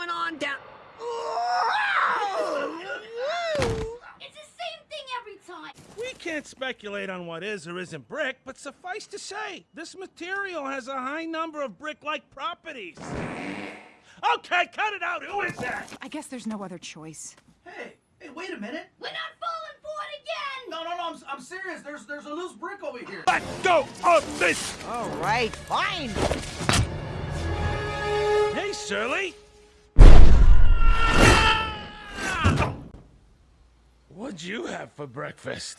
going on down... It's the same thing every time! We can't speculate on what is or isn't brick, but suffice to say, this material has a high number of brick-like properties. Okay, cut it out! Who is that? I guess there's no other choice. Hey, hey, wait a minute! We're not falling for it again! No, no, no, I'm, I'm serious. There's, there's a loose brick over here. Let go of this! All right, fine! Hey, Shirley! What'd you have for breakfast?